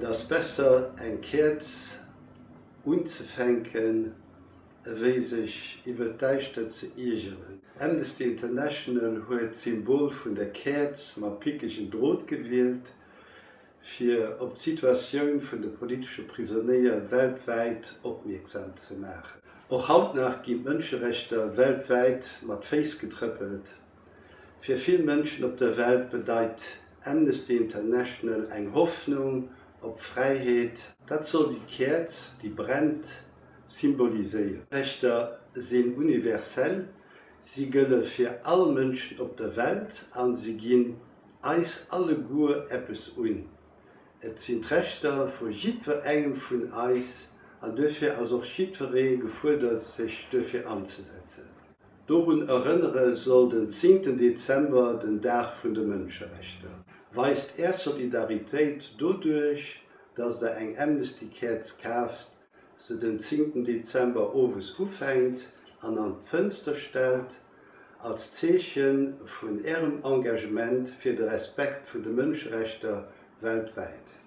das besser en Kerz unzufänken, wéi sich iwwer deichtter ze Igelen. Amnesty International huet Symbol vun der Kerz ma pikechen Drot gewählt, fir op Situationioun vun de polische Prisonnéier weltweit opmerksam zu machen. Och haut nach gi Mënscherechter weltweit mat Face getrippelt. Fir vill Menschen op der Welt bedeit Amnesty International eng Hoffnung, op Freiheit, dat soll die Kerz, die brennt, symboliseieren. Rechter sind universell, sie gëlle fir alle Mënschen op der Welt an sie ginn eis alle Guer Appppes un. Et sind vu jidwer engem vun Eis an dëfir as auch Schiedverree gefordert sich dëfir anzusetzen. Dorun erinnere soll den 10. Dezember den Dach vun de Mënscherechter. Weist er Solidarität dodurch, dass der eng Amnestykerz kaft, se den 10. Dezember ofes ufängt, an an Fënster stellt, als Zechen vun Ehrem Engagement fir de Respekt vun de Mënschrechter weltweit.